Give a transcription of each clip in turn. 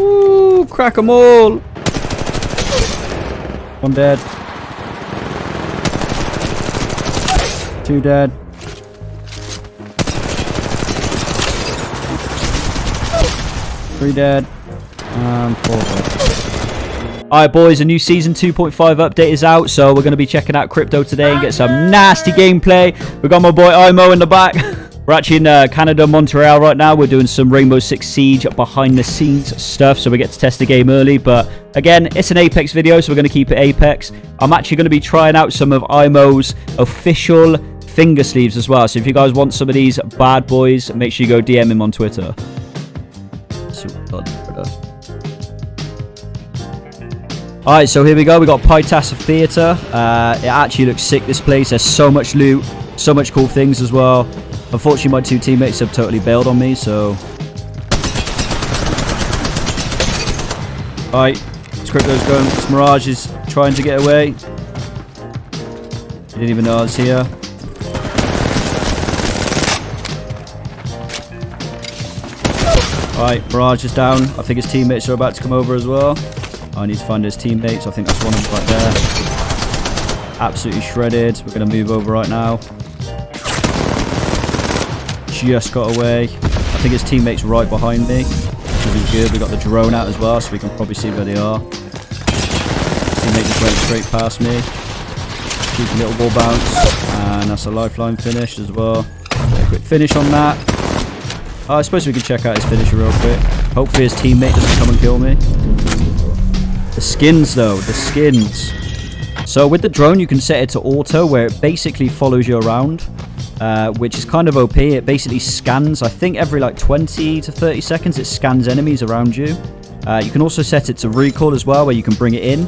Ooh, crack them all. One dead. Two dead. Three dead. And four dead. Alright boys, a new Season 2.5 update is out, so we're going to be checking out Crypto today and get some nasty gameplay. we got my boy Imo in the back. We're actually in uh, Canada, Montreal right now. We're doing some Rainbow Six Siege behind the scenes stuff, so we get to test the game early. But again, it's an Apex video, so we're going to keep it Apex. I'm actually going to be trying out some of Imo's official finger sleeves as well. So if you guys want some of these bad boys, make sure you go DM him on Twitter. Alright, so here we go. We got Pytas Theatre. Uh, it actually looks sick, this place. There's so much loot, so much cool things as well. Unfortunately, my two teammates have totally bailed on me, so... Alright, Crypto's going. This Mirage is trying to get away. He didn't even know I was here. Alright, Mirage is down. I think his teammates are about to come over as well. I need to find his teammates. I think that's one of them right there. Absolutely shredded. We're going to move over right now just got away. I think his teammate's right behind me. Which is good. We got the drone out as well, so we can probably see where they are. Teammate just went straight past me. Cheeky little ball bounce. And that's a lifeline finish as well. A quick finish on that. Oh, I suppose we can check out his finisher real quick. Hopefully his teammate doesn't come and kill me. The skins though, the skins. So with the drone you can set it to auto where it basically follows you around. Uh, which is kind of OP. It basically scans, I think every like 20 to 30 seconds, it scans enemies around you. Uh, you can also set it to recoil as well, where you can bring it in.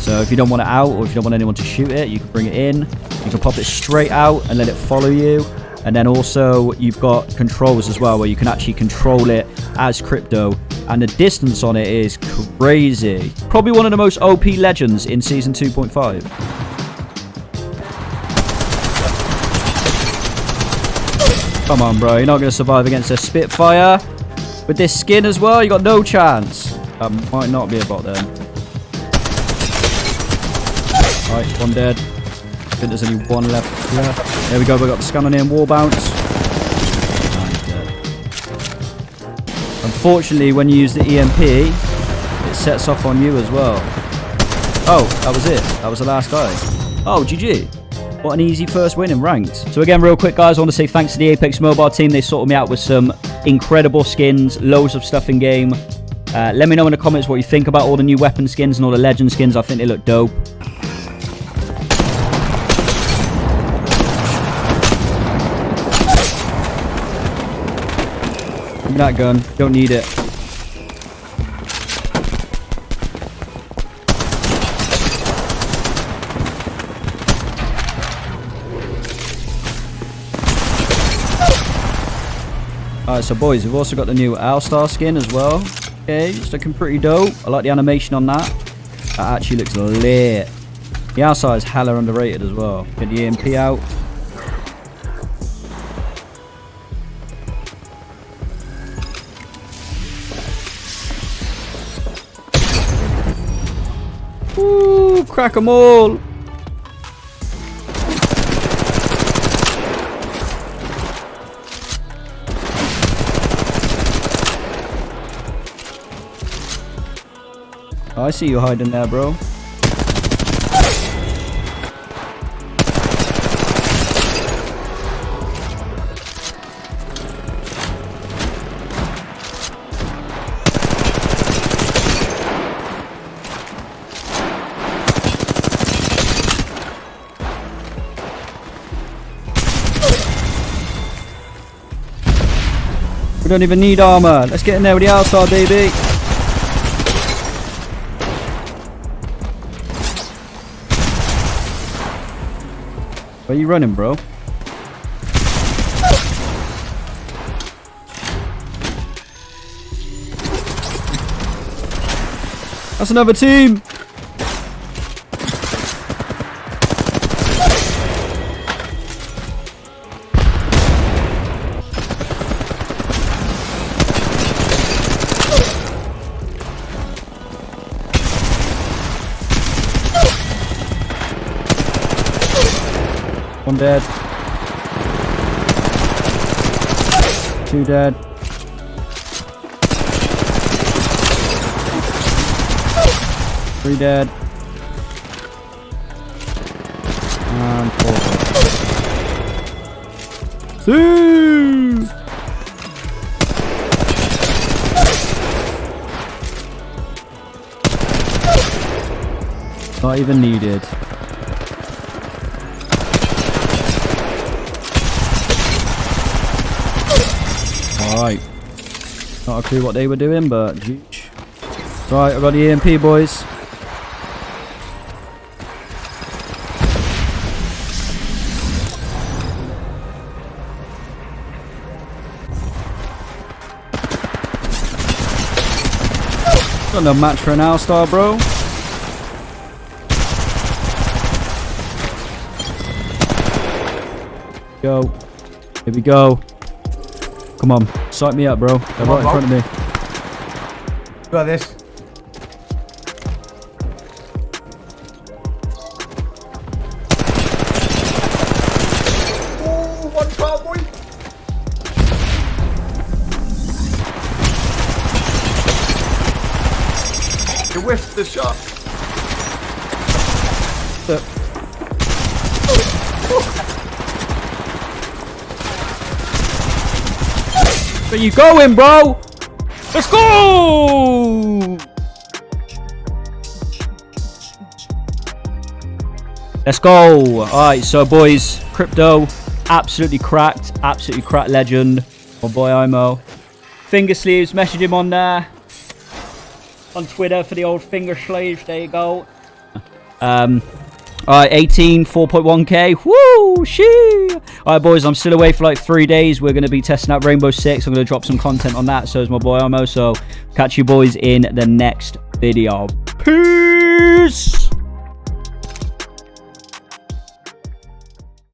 So if you don't want it out, or if you don't want anyone to shoot it, you can bring it in. You can pop it straight out and let it follow you. And then also you've got controls as well, where you can actually control it as Crypto. And the distance on it is crazy. Probably one of the most OP legends in Season 2.5. Come on, bro. You're not going to survive against a Spitfire. With this skin as well, you got no chance. That might not be a bot then. Alright, one dead. I think there's only one left. Yeah. There we go. We got the in wall bounce. Unfortunately, when you use the EMP, it sets off on you as well. Oh, that was it. That was the last guy. Oh, GG. What an easy first win in ranked. So again, real quick, guys, I want to say thanks to the Apex Mobile team. They sorted me out with some incredible skins, loads of stuff in game. Uh, let me know in the comments what you think about all the new weapon skins and all the legend skins. I think they look dope. that gun. Don't need it. Alright, so boys, we've also got the new Owlstar skin as well. Okay, it's looking pretty dope. I like the animation on that. That actually looks lit. The outside is hella underrated as well. Get the EMP out. Ooh, crack them all. Oh, I see you hiding there, bro. We don't even need armor. Let's get in there with the outside, baby. Where you running, bro? That's another team! Dead. Two dead. Three dead. And four dead. See! Not even needed. Alright. Not a clue what they were doing, but. Right, I got the EMP, boys. Got no match for an All-Star, bro. Go. Here we go. Come on. Sight me up, bro. They're right in front of me. Got this. Oh, one car. You whiffed the shot. Where you going, bro? Let's go! Let's go. Alright, so boys, crypto, absolutely cracked, absolutely cracked legend. My boy Imo. Finger sleeves, message him on there. On Twitter for the old finger sleeves, there you go. Um, Alright, 18, 4.1k. Woo! Shee! Alright, boys, I'm still away for like three days. We're going to be testing out Rainbow Six. I'm going to drop some content on that. So is my boy Imo. So catch you boys in the next video. Peace!